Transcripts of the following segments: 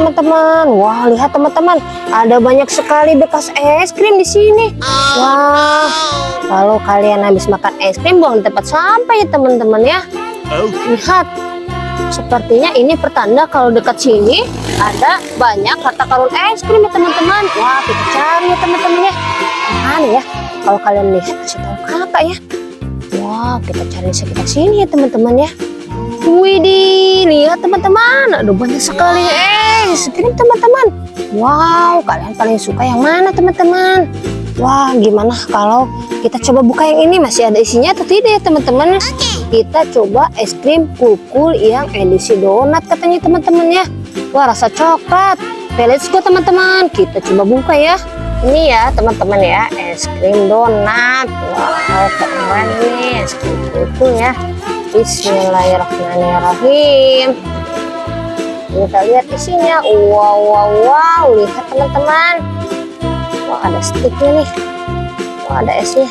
teman-teman. Wah, lihat teman-teman, ada banyak sekali bekas es krim di sini. Wah, kalau kalian habis makan es krim buang di tempat sampah ya teman-teman ya. Lihat, sepertinya ini pertanda kalau dekat sini ada banyak harta karun es krim ya teman-teman. Wah, kita cari ya teman-teman ya. Mana ya? Kalau kalian lihat kasih tahu kakak ya. Wah, kita cari sekitar sini ya teman-teman ya. Widih, lihat teman-teman, ada banyak sekali es krim teman-teman. Wow, kalian paling suka yang mana teman-teman? Wah, gimana kalau kita coba buka yang ini masih ada isinya atau tidak ya teman-teman? Kita coba es krim kukul yang edisi donat katanya teman-teman ya. Wah, rasa coklat. Oke, let's go teman-teman. Kita coba buka ya. Ini ya teman-teman ya, es krim donat. Wow, keren nih es krim kukul ya. Bismillahirrahmanirrahim. Kita lihat isinya wow wow wow. Lihat teman-teman. Wah ada sticknya nih. Wah ada esnya.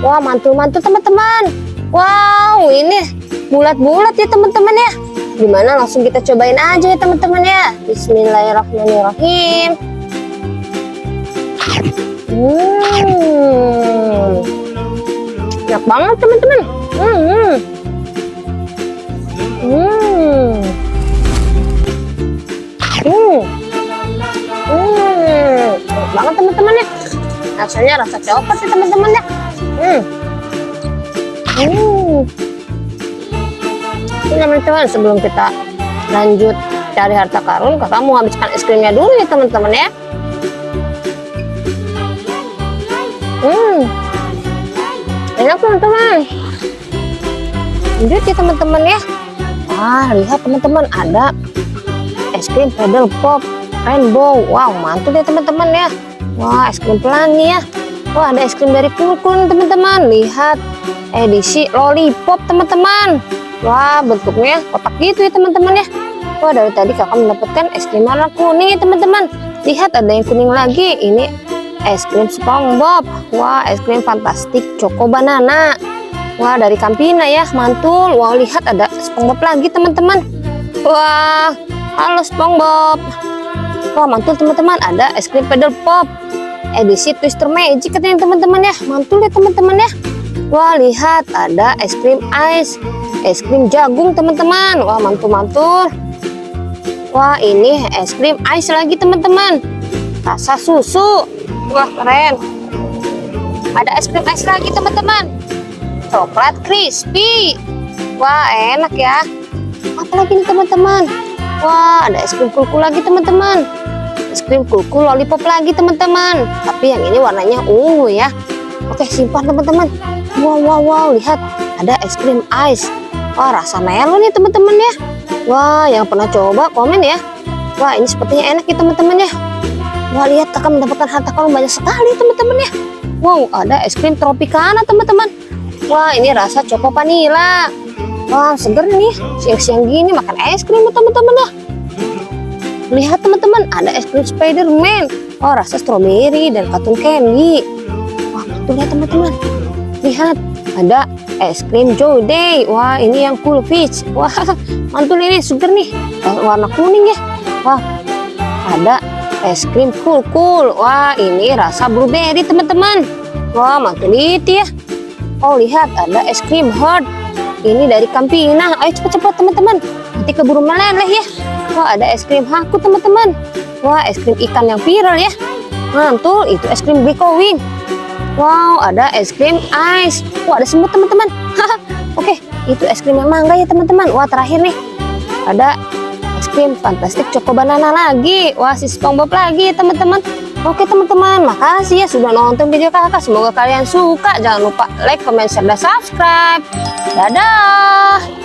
Wah mantul-mantul teman-teman. Wow ini bulat-bulat ya teman-teman ya. Gimana? Langsung kita cobain aja ya teman-teman ya. Bismillahirrahmanirrahim. Hmm. Enak banget teman-teman. Hmm. Hmm. Banget teman-teman ya. Rasanya rasa coklat sih teman-teman ya. Hmm. Hmm. Teman-teman sebelum kita lanjut cari harta karun, kakak mau habiskan es krimnya dulu ya teman-teman ya. Hmm. Enak teman-teman. Lanjut ya teman-teman ya. Wah, lihat teman-teman, ada es krim pedal pop rainbow. Wow, mantul deh teman-teman ya. Wah, es krim pelangi ya. Wah, ada es krim dari Kulkul teman-teman. Lihat edisi lollipop teman-teman. Wah, bentuknya kotak gitu ya teman-teman ya. Wah, dari tadi kakak mendapatkan es krim warna kuning ya teman-teman. Lihat ada yang kuning lagi. Ini es krim SpongeBob. Wah, es krim fantastik Choco Banana. Wah, dari Campina ya, mantul. Wah, lihat ada SpongeBob lagi, teman-teman. Wah, halo SpongeBob. Wah, mantul teman-teman. Ada es krim pedal pop. Edisi Twister Magic katanya teman-teman ya. Mantul ya teman-teman ya. Wah, lihat ada es krim ice. Es krim jagung, teman-teman. Wah, mantul-mantul. Wah, ini es krim ice lagi, teman-teman. Rasa susu. Wah, keren. Ada es krim ice lagi, teman-teman coklat crispy wah enak ya apalagi nih teman-teman wah ada es krim kulkul lagi teman-teman es krim kulkul lollipop lagi teman-teman. Tapi yang ini warnanya ungu ya. Oke simpan teman-teman. Wow wow wow lihat. Ada es krim ice. Wah rasa melon nih teman-teman ya. Wah yang pernah coba komen ya. Wah ini sepertinya enak ya teman-teman ya. Wah lihat akan mendapatkan harta karun banyak sekali teman-teman ya. Wow ada es krim tropicana teman-teman. Wah ini rasa coko vanila. Wah seger nih siang-siang gini makan es krim teman-teman ya. Lihat teman-teman ada es krim Spiderman. Oh rasa stroberi dan katun candy. Wah betul ya teman-teman. Lihat ada es krim Day. Wah ini yang cool fish. Wah mantul ini seger nih warna kuning ya. Wah ada es krim cool cool. Wah ini rasa blueberry teman-teman. Wah mantul itu ya. Oh lihat ada es krim hot. Ini dari Campina. Ayo cepat-cepat teman-teman. Nanti keburu meleleh ya. Wah ada es krim haku teman-teman. Wah es krim ikan yang viral ya. Mantul itu es krim Biko Wing. Wow ada es krim ice. Wah ada semut teman-teman. Oke itu es krim yang mangga ya teman-teman. Wah terakhir nih ada es krim fantastik Choco Banana lagi. Wah si SpongeBob lagi ya teman-teman. Oke teman-teman, makasih ya sudah nonton video kakak. Semoga kalian suka. Jangan lupa like, comment, share, dan subscribe. Dadah!